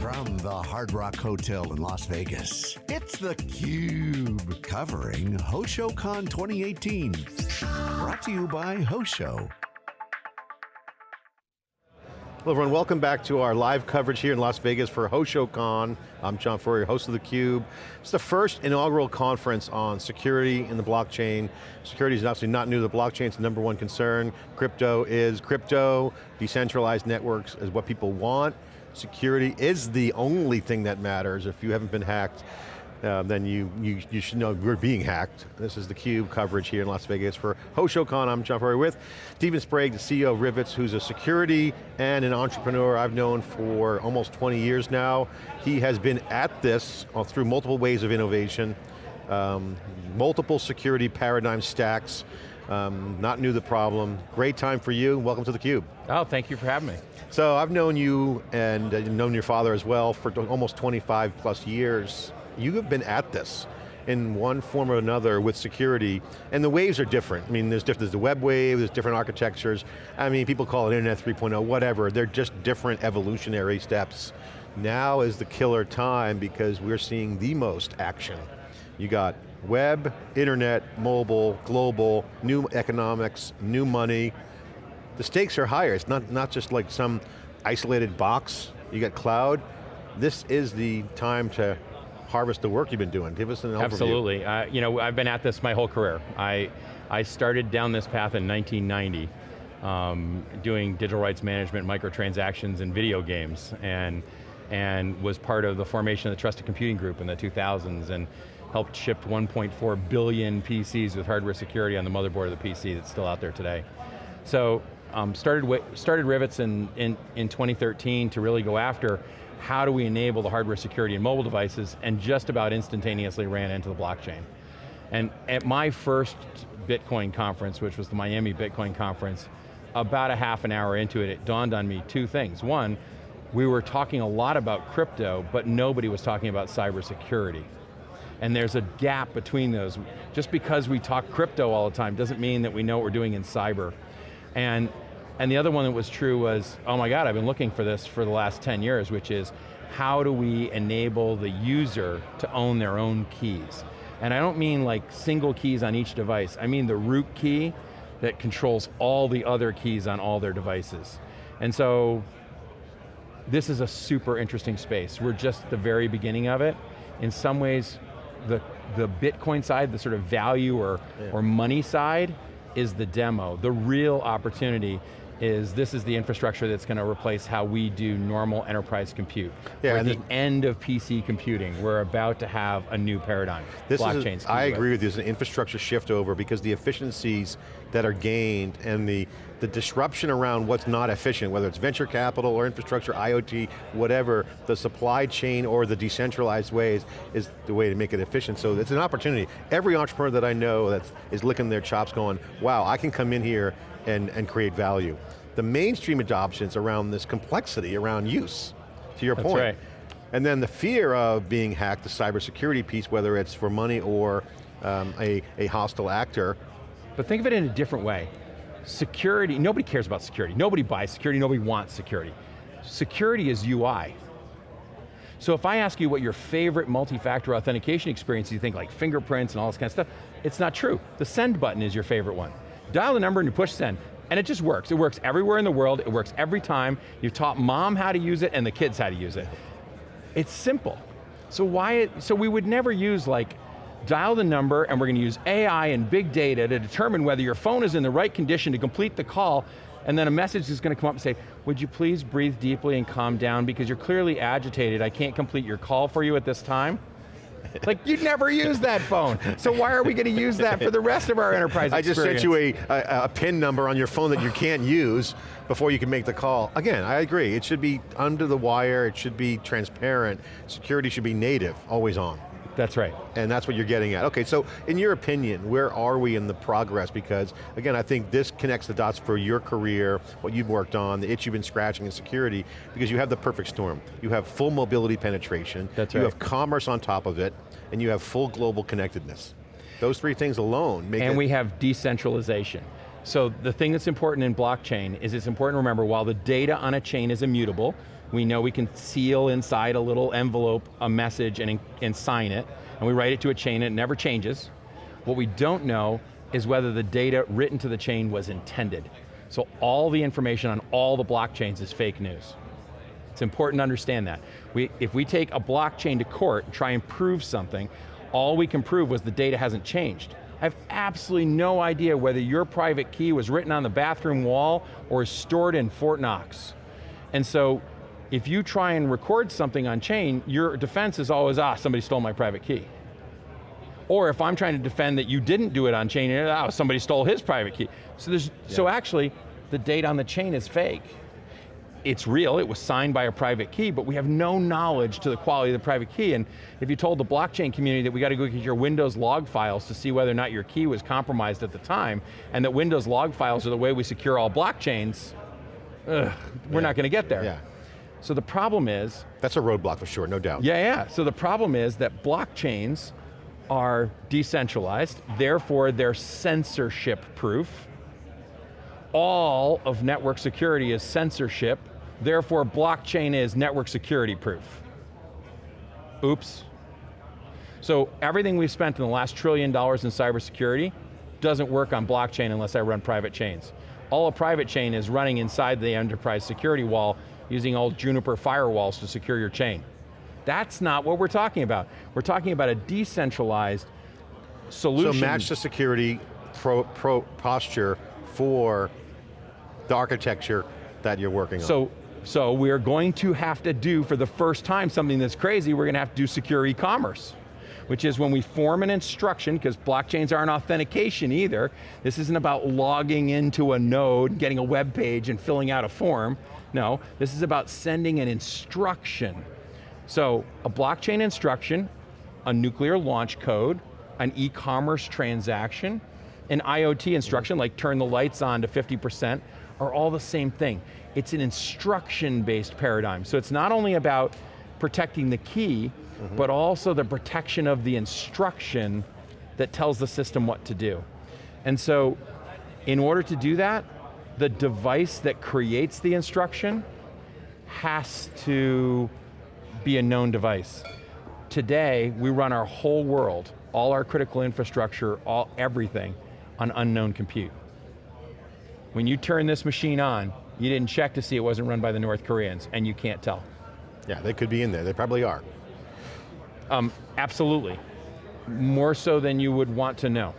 From the Hard Rock Hotel in Las Vegas, it's theCUBE, covering HoshoCon 2018. Brought to you by Hosho. Hello everyone, welcome back to our live coverage here in Las Vegas for HoshoCon. I'm John Furrier, host of theCUBE. It's the first inaugural conference on security in the blockchain. Security is obviously not new to the blockchain, it's the number one concern. Crypto is crypto, decentralized networks is what people want. Security is the only thing that matters if you haven't been hacked. Uh, then you, you, you should know we're being hacked. This is the CUBE coverage here in Las Vegas for HoshoCon. I'm John Furrier with Steven Sprague, the CEO of Rivetz, who's a security and an entrepreneur I've known for almost 20 years now. He has been at this uh, through multiple ways of innovation, um, multiple security paradigm stacks, um, not new the problem. Great time for you, welcome to theCUBE. Oh, thank you for having me. So I've known you and uh, known your father as well for almost 25 plus years. You have been at this in one form or another with security, and the waves are different. I mean, there's, different, there's the web wave, there's different architectures. I mean, people call it Internet 3.0, whatever. They're just different evolutionary steps. Now is the killer time because we're seeing the most action. You got web, internet, mobile, global, new economics, new money. The stakes are higher. It's not, not just like some isolated box. You got cloud. This is the time to harvest the work you've been doing. Give us an overview. Absolutely. Uh, you know, I've been at this my whole career. I, I started down this path in 1990, um, doing digital rights management, microtransactions, and video games, and, and was part of the formation of the Trusted Computing Group in the 2000s, and helped ship 1.4 billion PCs with hardware security on the motherboard of the PC that's still out there today. So, um, started, started Rivetz in, in, in 2013 to really go after how do we enable the hardware security in mobile devices, and just about instantaneously ran into the blockchain. And at my first Bitcoin conference, which was the Miami Bitcoin conference, about a half an hour into it, it dawned on me two things. One, we were talking a lot about crypto, but nobody was talking about cybersecurity. And there's a gap between those. Just because we talk crypto all the time doesn't mean that we know what we're doing in cyber. And and the other one that was true was, oh my God, I've been looking for this for the last 10 years, which is, how do we enable the user to own their own keys? And I don't mean like single keys on each device, I mean the root key that controls all the other keys on all their devices. And so, this is a super interesting space. We're just at the very beginning of it. In some ways, the, the Bitcoin side, the sort of value or, yeah. or money side, is the demo. The real opportunity is this is the infrastructure that's going to replace how we do normal enterprise compute. Yeah, We're at the end of PC computing. We're about to have a new paradigm. This Blockchains. Is, I agree with you, there's an infrastructure shift over because the efficiencies that are gained and the, the disruption around what's not efficient, whether it's venture capital or infrastructure, IoT, whatever, the supply chain or the decentralized ways is the way to make it efficient. So it's an opportunity. Every entrepreneur that I know that is licking their chops going, wow, I can come in here and, and create value. The mainstream adoption is around this complexity, around use, to your That's point. Right. And then the fear of being hacked, the cybersecurity piece, whether it's for money or um, a, a hostile actor. But think of it in a different way. Security, nobody cares about security. Nobody buys security, nobody wants security. Security is UI. So if I ask you what your favorite multi-factor authentication experience, you think like fingerprints and all this kind of stuff, it's not true. The send button is your favorite one. Dial the number and you push send. And it just works. It works everywhere in the world, it works every time. You've taught mom how to use it and the kids how to use it. It's simple. So why, it, so we would never use like, dial the number and we're going to use AI and big data to determine whether your phone is in the right condition to complete the call and then a message is going to come up and say, would you please breathe deeply and calm down because you're clearly agitated, I can't complete your call for you at this time? like, you'd never use that phone. So why are we going to use that for the rest of our enterprise I just sent you a, a, a, PIN number on your phone that you can't use before you can make the call. Again, I agree, it should be under the wire, it should be transparent, security should be native, always on. That's right. And that's what you're getting at. Okay, so in your opinion, where are we in the progress? Because again, I think this connects the dots for your career, what you've worked on, the itch you've been scratching in security, because you have the perfect storm. You have full mobility penetration, that's you have commerce on top of it, and you have full global connectedness. Those three things alone make And we have decentralization. So the thing that's important in blockchain is it's important to remember while the data on a chain is immutable, We know we can seal inside a little envelope a message and, and sign it, and we write it to a chain and it never changes. What we don't know is whether the data written to the chain was intended. So all the information on all the blockchains is fake news. It's important to understand that. We, if we take a blockchain to court and try and prove something, all we can prove was the data hasn't changed. I have absolutely no idea whether your private key was written on the bathroom wall or is stored in Fort Knox. And so, if you try and record something on chain, your defense is always, ah, somebody stole my private key. Or if I'm trying to defend that you didn't do it on chain, oh, somebody stole his private key. So, there's, yeah. so actually, the data on the chain is fake it's real, it was signed by a private key, but we have no knowledge to the quality of the private key, and if you told the blockchain community that we got to go get your Windows log files to see whether or not your key was compromised at the time, and that Windows log files are the way we secure all blockchains, ugh, we're yeah. not going to get there. Yeah. So the problem is... That's a roadblock for sure, no doubt. Yeah, yeah, so the problem is that blockchains are decentralized, therefore they're censorship proof, all of network security is censorship, therefore blockchain is network security proof. Oops. So everything we've spent in the last trillion dollars in cybersecurity doesn't work on blockchain unless I run private chains. All a private chain is running inside the enterprise security wall using old Juniper firewalls to secure your chain. That's not what we're talking about. We're talking about a decentralized solution. So match the security pro, pro posture for the architecture that you're working so, on. So we're going to have to do, for the first time, something that's crazy, we're going to have to do secure e-commerce which is when we form an instruction, because blockchains aren't authentication either, this isn't about logging into a node, getting a web page and filling out a form. No, this is about sending an instruction. So a blockchain instruction, a nuclear launch code, an e-commerce transaction, an IoT instruction, like turn the lights on to 50%, are all the same thing. It's an instruction-based paradigm. So it's not only about protecting the key, mm -hmm. but also the protection of the instruction that tells the system what to do. And so, in order to do that, the device that creates the instruction has to be a known device. Today, we run our whole world, all our critical infrastructure, all everything, on unknown compute. When you turn this machine on, you didn't check to see it wasn't run by the North Koreans, and you can't tell. Yeah, they could be in there, they probably are. Um, absolutely. More so than you would want to know.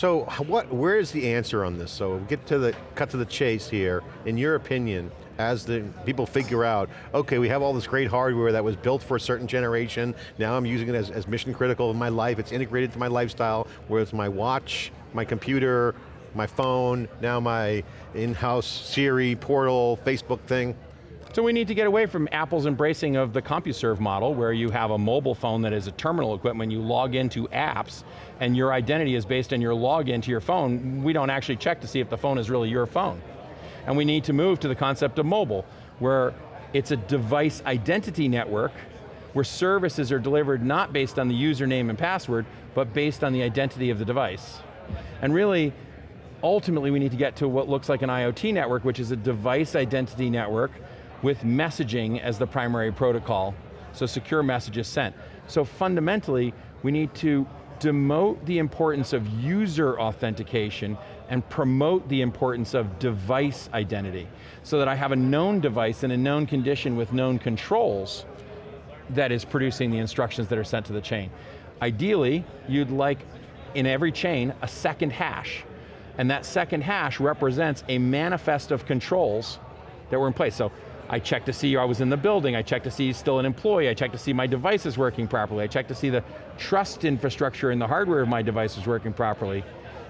So what, where is the answer on this? So get to the, cut to the chase here. In your opinion, as the people figure out, okay, we have all this great hardware that was built for a certain generation, now I'm using it as, as mission critical in my life, it's integrated to my lifestyle, where it's my watch, my computer, my phone, now my in-house Siri, portal, Facebook thing. So we need to get away from Apple's embracing of the CompuServe model where you have a mobile phone that is a terminal equipment, you log into apps, and your identity is based on your login to your phone. We don't actually check to see if the phone is really your phone. And we need to move to the concept of mobile, where it's a device identity network where services are delivered not based on the username and password, but based on the identity of the device. And really, ultimately we need to get to what looks like an IoT network, which is a device identity network with messaging as the primary protocol, so secure messages sent. So fundamentally, we need to demote the importance of user authentication and promote the importance of device identity, so that I have a known device in a known condition with known controls that is producing the instructions that are sent to the chain. Ideally, you'd like, in every chain, a second hash and that second hash represents a manifest of controls that were in place. So I check to see I was in the building, I check to see still an employee, I check to see my device is working properly, I check to see the trust infrastructure and the hardware of my device is working properly,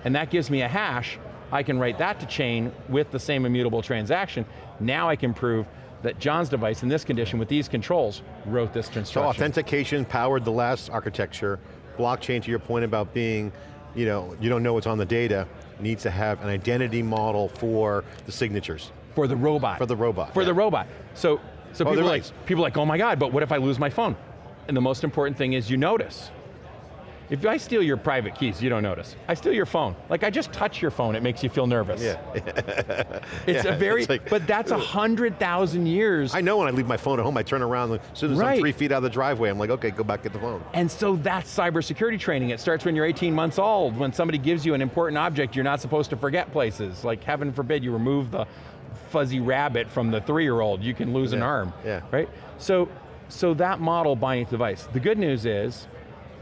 and that gives me a hash, I can write that to chain with the same immutable transaction. Now I can prove that John's device in this condition with these controls wrote this instruction. So authentication powered the last architecture, blockchain to your point about being, you know, you don't know what's on the data, needs to have an identity model for the signatures. For the robot. For the robot. For yeah. the robot. So, so oh, people, like, people are like, oh my God, but what if I lose my phone? And the most important thing is you notice. If I steal your private keys, you don't notice. I steal your phone. Like I just touch your phone, it makes you feel nervous. Yeah. It's Yeah, a very, it's like- but that's a hundred thousand years. I know when I leave my phone at home, I turn around, as soon as I'm three feet out of the driveway, I'm like, okay, go back, get the phone. And so that's cybersecurity training. It starts when you're 18 months old. When somebody gives you an important object, you're not supposed to forget places. Like heaven forbid you remove the fuzzy rabbit from the three-year-old, you can lose an arm, yeah. right? So, so that model buying the device. The good news is,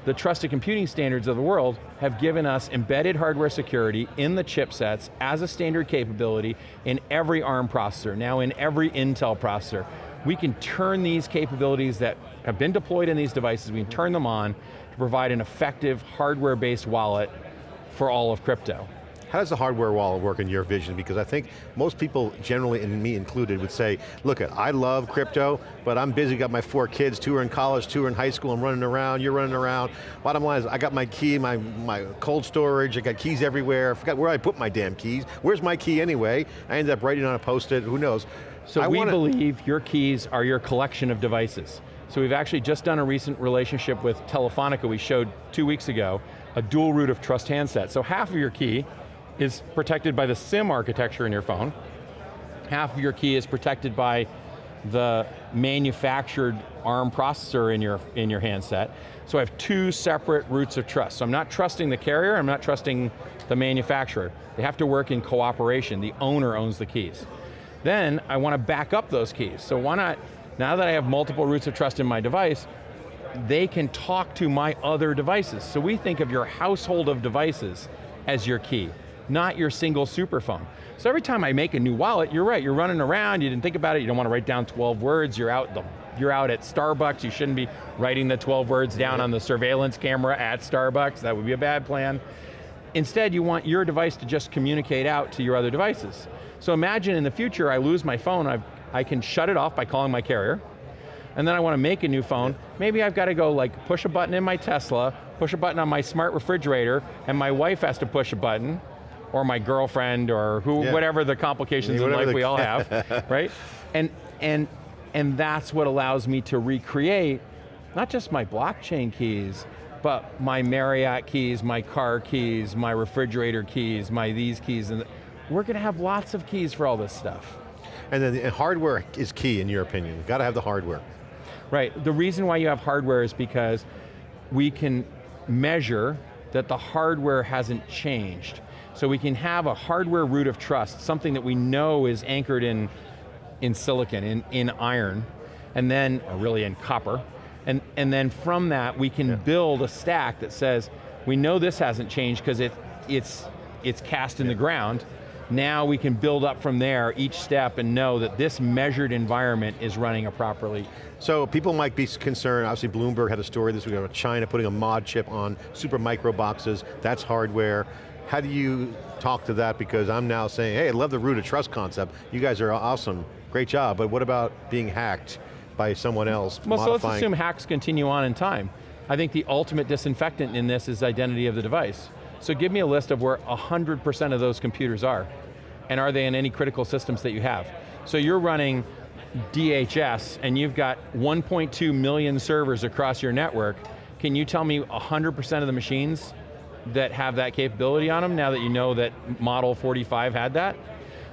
the trusted computing standards of the world have given us embedded hardware security in the chipsets as a standard capability in every ARM processor, now in every Intel processor. We can turn these capabilities that have been deployed in these devices, we can turn them on to provide an effective hardware-based wallet for all of crypto. How does the hardware wallet work in your vision? Because I think most people, generally, and me included, would say, look, I love crypto, but I'm busy, got my four kids, two are in college, two are in high school, I'm running around, you're running around. Bottom line is, I got my key, my, my cold storage, I got keys everywhere, I forgot where I put my damn keys. Where's my key anyway? I ended up writing on a post-it, who knows? So I we wanna- believe your keys are your collection of devices. So we've actually just done a recent relationship with Telefonica we showed two weeks ago, a dual root of trust handset. So half of your key is protected by the SIM architecture in your phone, half of your key is protected by the manufactured ARM processor in your, in your handset. So I have two separate roots of trust. So I'm not trusting the carrier, I'm not trusting the manufacturer. They have to work in cooperation. The owner owns the keys. Then I want to back up those keys. So why not, now that I have multiple roots of trust in my device, they can talk to my other devices. So we think of your household of devices as your key, not your single superphone. So every time I make a new wallet, you're right, you're running around, you didn't think about it, you don't want to write down 12 words, you're out, the, you're out at Starbucks, you shouldn't be writing the 12 words down on the surveillance camera at Starbucks, that would be a bad plan. Instead, you want your device to just communicate out to your other devices. So imagine in the future, I lose my phone, I've, I can shut it off by calling my carrier, and then I want to make a new phone, maybe I've got to go like push a button in my Tesla, push a button on my smart refrigerator, and my wife has to push a button, or my girlfriend, or who, Yeah. whatever the complications in Whatever life we all have, right? And, and, and that's what allows me to recreate not just my blockchain keys, but my Marriott keys, my car keys, my refrigerator keys, my these keys, and we're going to have lots of keys for all this stuff. And then the hardware is key in your opinion. You've Got to have the hardware. Right, the reason why you have hardware is because we can measure that the hardware hasn't changed. So we can have a hardware root of trust, something that we know is anchored in, in silicon, in, in iron, and then, or really in copper, and, and then from that we can build a stack that says, we know this hasn't changed because it, it's, it's cast in the ground, now we can build up from there each step and know that this measured environment is running properly. So people might be concerned, obviously Bloomberg had a story this week about China putting a mod chip on Supermicro boxes, that's hardware. How do you talk to that? Because I'm now saying, hey, I love the root of trust concept. You guys are awesome, great job, but what about being hacked by someone else? Well, so let's assume hacks continue on in time. I think the ultimate disinfectant in this is identity of the device. So give me a list of where 100% of those computers are. And are they in any critical systems that you have? So you're running DHS and you've got 1.2 million servers across your network. Can you tell me 100% of the machines that have that capability on them now that you know that Model 45 had that?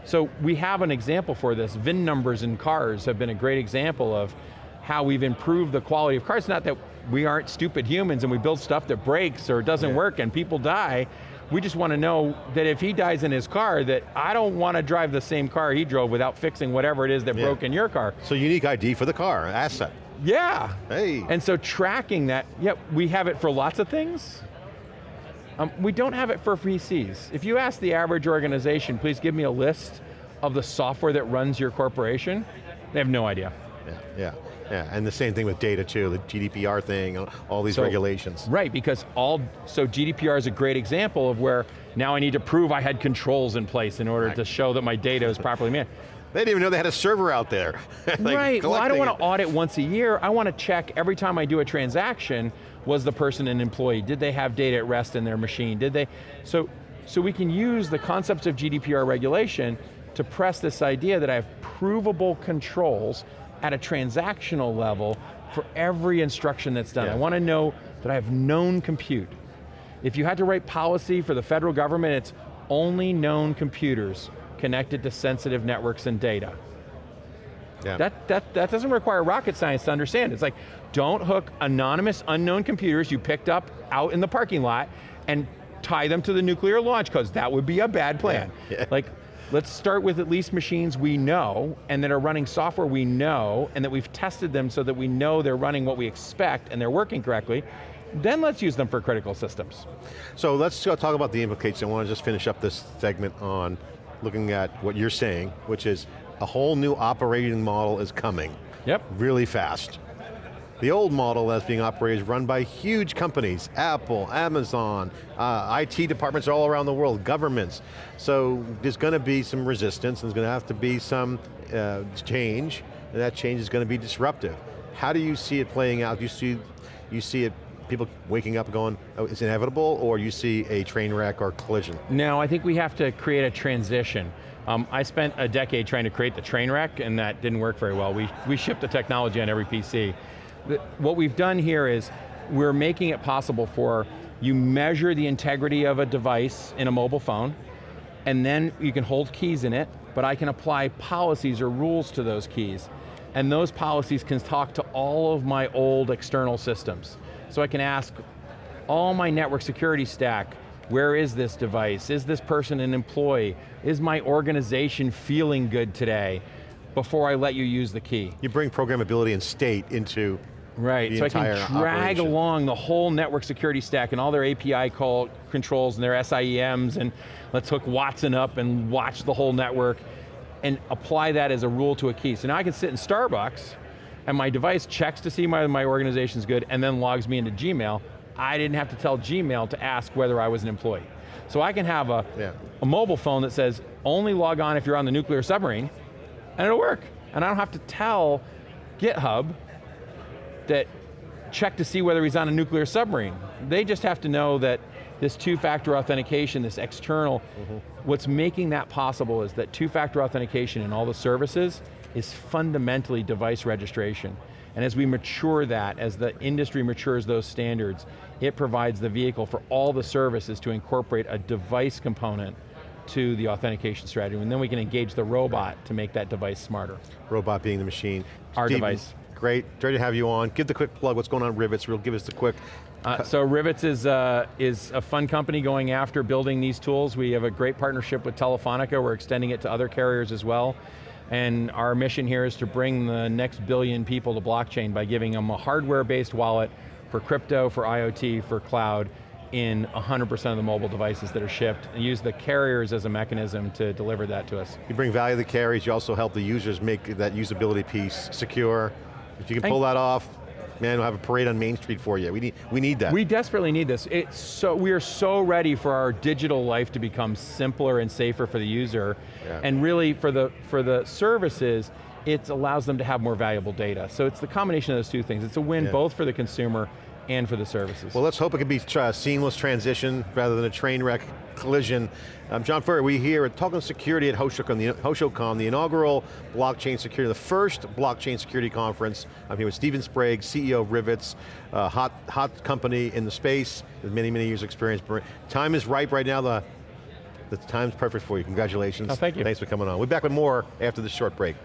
So we have an example for this. VIN numbers in cars have been a great example of how we've improved the quality of cars. Not that we aren't stupid humans and we build stuff that breaks or doesn't Yeah. work and people die. We just want to know that if he dies in his car, that I don't want to drive the same car he drove without fixing whatever it is that Yeah. broke in your car. So unique ID for the car, asset. Yeah. Hey. And so tracking that, yeah, we have it for lots of things. Um, we don't have it for VCs. If you ask the average organization, please give me a list of the software that runs your corporation, they have no idea. Yeah, yeah, yeah. And the same thing with data too, the GDPR thing, all these So- regulations. Right, because all, so GDPR is a great example of where now I need to prove I had controls in place in order Right. to show that my data is properly managed. They didn't even know they had a server out there. Like, right, well I don't want to audit once a year, I want to check every time I do a transaction, was the person an employee? Did they have data at rest in their machine? Did they, so, so we can use the concepts of GDPR regulation to press this idea that I have provable controls at a transactional level for every instruction that's done. Yeah. I want to know that I have known compute. If you had to write policy for the federal government, it's only known computers connected to sensitive networks and data. Yeah. That, that, that doesn't require rocket science to understand. It's like, don't hook anonymous, unknown computers you picked up out in the parking lot and tie them to the nuclear launch codes. That would be a bad plan. Yeah. Yeah. Like, let's start with at least machines we know and that are running software we know and that we've tested them so that we know they're running what we expect and they're working correctly. Then let's use them for critical systems. So let's talk about the implications. I want to just finish up this segment on looking at what you're saying, which is a whole new operating model is coming. Yep. Really fast. The old model that's being operated is run by huge companies, Apple, Amazon, uh, IT departments all around the world, governments. So there's going to be some resistance, and there's going to have to be some uh, change, and that change is going to be disruptive. How do you see it playing out? Do you see, you see it, people waking up going, oh, it's inevitable, or you see a train wreck or collision? No, I think we have to create a transition. Um, I spent a decade trying to create the train wreck and that didn't work very well. We, we shipped the technology on every PC. The, what we've done here is we're making it possible for you measure the integrity of a device in a mobile phone and then you can hold keys in it, but I can apply policies or rules to those keys. And those policies can talk to all of my old external systems. So I can ask all my network security stack, where is this device? Is this person an employee? Is my organization feeling good today? Before I let you use the key. You bring programmability and state into Right, the so I can drag operation. along the whole network security stack and all their API call controls and their SIEMs and let's hook Watson up and watch the whole network and apply that as a rule to a key. So now I can sit in Starbucks and my device checks to see my, my organization's good and then logs me into Gmail. I didn't have to tell Gmail to ask whether I was an employee. So I can have a, Yeah. a mobile phone that says, only log on if you're on the nuclear submarine, and it'll work. And I don't have to tell GitHub that check to see whether he's on a nuclear submarine. They just have to know that this two-factor authentication, this external, mm-hmm. what's making that possible is that two-factor authentication in all the services is fundamentally device registration. And as we mature that, as the industry matures those standards, it provides the vehicle for all the services to incorporate a device component to the authentication strategy, and then we can engage the robot to make that device smarter. Robot being the machine. Our device. Great, great to have you on. Give the quick plug, what's going on Rivetz, real give us the quick. Uh, so Rivetz is, uh, is a fun company going after building these tools. We have a great partnership with Telefonica. We're extending it to other carriers as well. And our mission here is to bring the next billion people to blockchain by giving them a hardware-based wallet for crypto, for IoT, for cloud, in 100% of the mobile devices that are shipped, and use the carriers as a mechanism to deliver that to us. You bring value to the carriers, you also help the users make that usability piece secure. If you can pull that off, man, we'll have a parade on Main Street for you. We need, we need that. We desperately need this. It's so, we are so ready for our digital life to become simpler and safer for the user. Yeah. And really for the, for the services, it allows them to have more valuable data. So it's the combination of those two things. It's a win Yeah. both for the consumer and for the services. Well, let's hope it can be a seamless transition rather than a train wreck collision. Um, John Furrier, we here at talking security at HoshoCon, the, HoshoCon, the inaugural blockchain security, the first blockchain security conference. I'm here with Steven Sprague, CEO of Rivetz, uh, hot, hot company in the space with many, many years experience. Time is ripe right now. The, the time's perfect for you. Congratulations. Oh, thank you. Thanks for coming on. We'll be back with more after this short break.